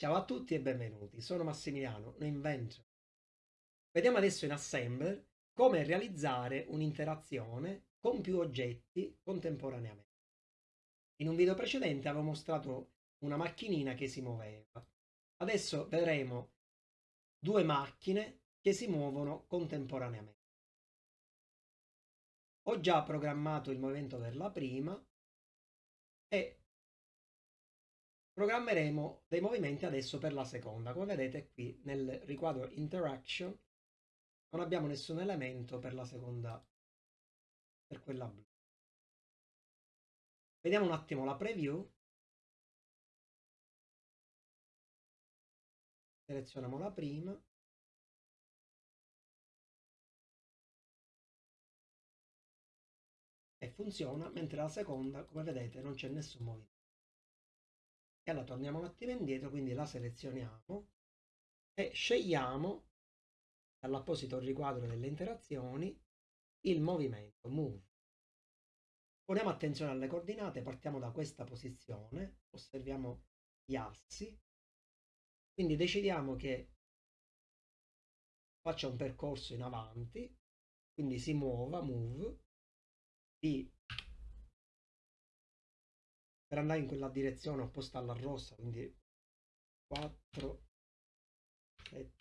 Ciao a tutti e benvenuti, sono Massimiliano, un inventor. Vediamo adesso in Assembler come realizzare un'interazione con più oggetti contemporaneamente. In un video precedente avevo mostrato una macchinina che si muoveva. Adesso vedremo due macchine che si muovono contemporaneamente. Ho già programmato il movimento per la prima e programmeremo dei movimenti adesso per la seconda. Come vedete qui nel riquadro interaction non abbiamo nessun elemento per la seconda, per quella blu. Vediamo un attimo la preview. Selezioniamo la prima. E funziona, mentre la seconda, come vedete, non c'è nessun movimento. E allora torniamo un attimo indietro, quindi la selezioniamo e scegliamo dall'apposito riquadro delle interazioni il movimento move. Poniamo attenzione alle coordinate, partiamo da questa posizione, osserviamo gli assi, quindi decidiamo che faccia un percorso in avanti, quindi si muova, move, di per andare in quella direzione opposta alla rossa, quindi 4, 7,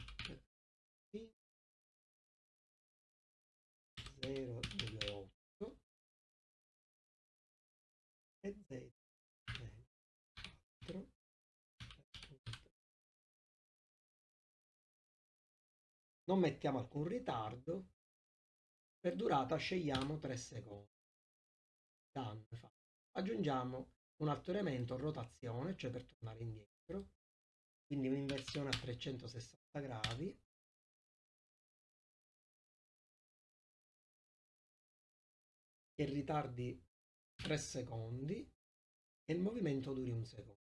0, 2, 8 e Z 4 non mettiamo alcun ritardo. Per durata scegliamo 3 secondi. Done. aggiungiamo un altro elemento rotazione cioè per tornare indietro quindi un'inversione a 360 gradi che ritardi 3 secondi e il movimento duri un secondo.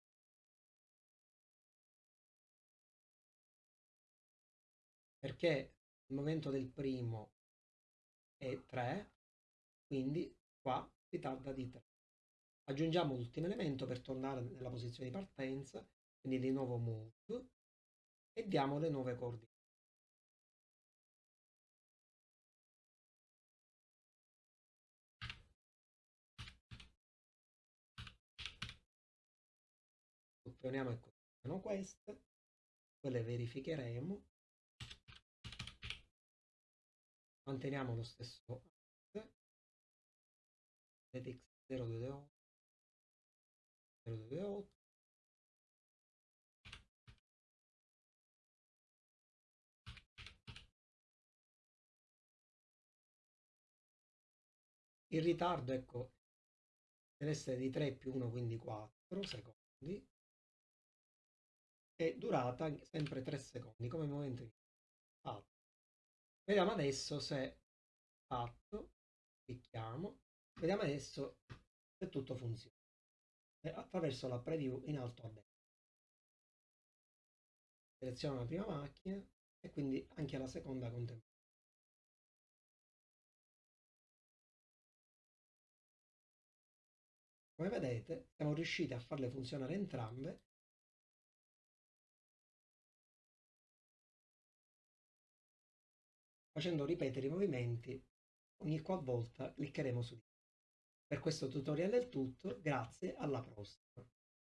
Perché il movimento del primo è 3, quindi qua ritarda di 3. Aggiungiamo l'ultimo elemento per tornare nella posizione di partenza, quindi di nuovo move e diamo le nuove coordinate. selezioniamo e continuano queste, poi le verificheremo, manteniamo lo stesso x 0228 0228 il ritardo ecco deve essere di 3 più 1 quindi 4 secondi e durata sempre 3 secondi come momento fatto. Vediamo adesso se fatto, clicchiamo, vediamo adesso se tutto funziona attraverso la preview in alto a destra. Seleziono la prima macchina e quindi anche la seconda contemporaneamente. Come vedete siamo riusciti a farle funzionare entrambe facendo ripetere i movimenti ogni qualvolta cliccheremo su di Per questo tutorial è tutto, grazie, alla prossima.